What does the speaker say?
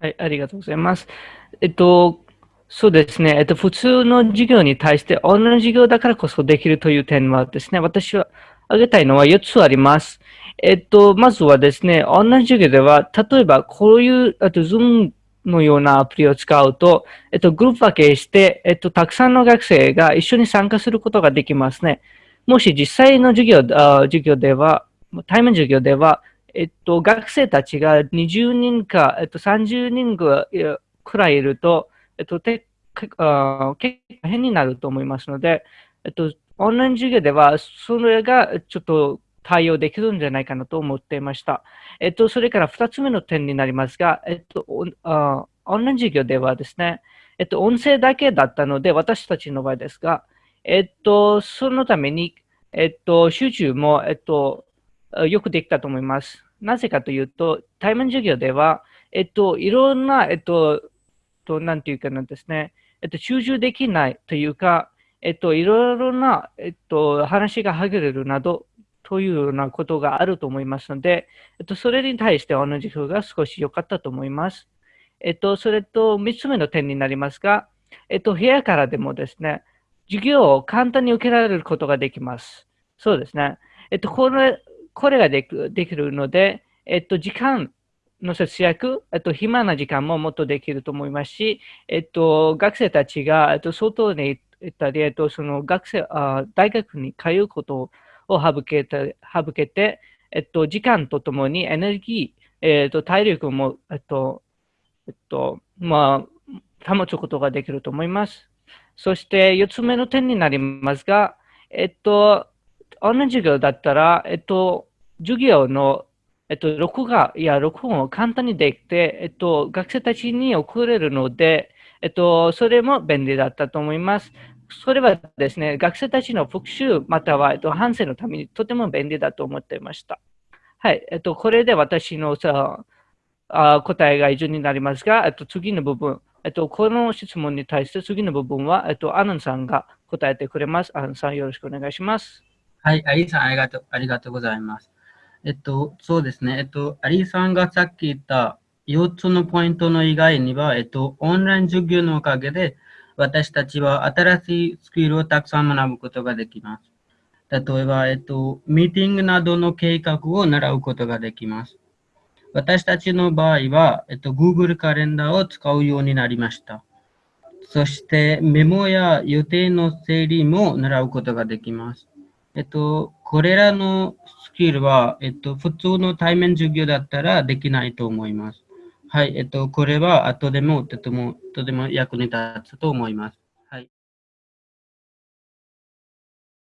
はい、ありがとうございます。えっと、そうですね。えっと、普通の授業に対して、同じ授業だからこそできるという点はですね、私は挙げたいのは4つあります。えっと、まずはですね、同じ授業では、例えばこういう、あと、Zoom のようなアプリを使うと、えっと、グループ分けして、えっと、たくさんの学生が一緒に参加することができますね。もし実際の授業、あ授業では、対面授業では、えっと、学生たちが20人か、えっと、30人くらいいると、えっと、てあ結構変になると思いますので、えっと、オンライン授業では、それがちょっと対応できるんじゃないかなと思っていました。えっと、それから2つ目の点になりますが、えっと、あオンライン授業ではですね、えっと、音声だけだったので、私たちの場合ですが、えっと、そのために、えっと、集中も、えっと、よくできたと思います。なぜかというと、対面授業では、えっと、いろんな、えっと、となんていうかなんですね、えっと、集中できないというか、えっと、いろいろな、えっと、話がはぐれるなど、というようなことがあると思いますので、えっと、それに対して同じ風が少し良かったと思います。えっと、それと3つ目の点になりますが、えっと、部屋からでもですね、授業を簡単に受けられることができます。そうですね。えっと、これ、これができるので、えっと、時間の節約、えっと、暇な時間ももっとできると思いますし、えっと、学生たちが、えっと、外に行ったり、えっと、その学生、あ大学に通うことを省けて、省けて、えっと、時間とともにエネルギー、えっと、体力も、えっと、えっと、まあ、保つことができると思います。そして、4つ目の点になりますが、えっと、同じ授業だったら、えっと、授業の、えっと、録画や録音を簡単にできて、えっと、学生たちに送れるので、えっと、それも便利だったと思います。それはですね、学生たちの復習または、えっと、反省のためにとても便利だと思っていました。はい。えっと、これで私のさあ答えが以上になりますが、えっと、次の部分、えっと、この質問に対して次の部分は、えっと、アナンさんが答えてくれます。アナンさん、よろしくお願いします。はい、アリーさん、ありがとう、ありがとうございます。えっと、そうですね。えっと、アリーさんがさっき言った4つのポイントの以外には、えっと、オンライン授業のおかげで、私たちは新しいスキルをたくさん学ぶことができます。例えば、えっと、ミーティングなどの計画を習うことができます。私たちの場合は、えっと、Google カレンダーを使うようになりました。そしてメモや予定の整理も習うことができます。えっと、これらのスキルは、えっと、普通の対面授業だったらできないと思います。はい、えっと、これは後でもとても、とても役に立つと思います。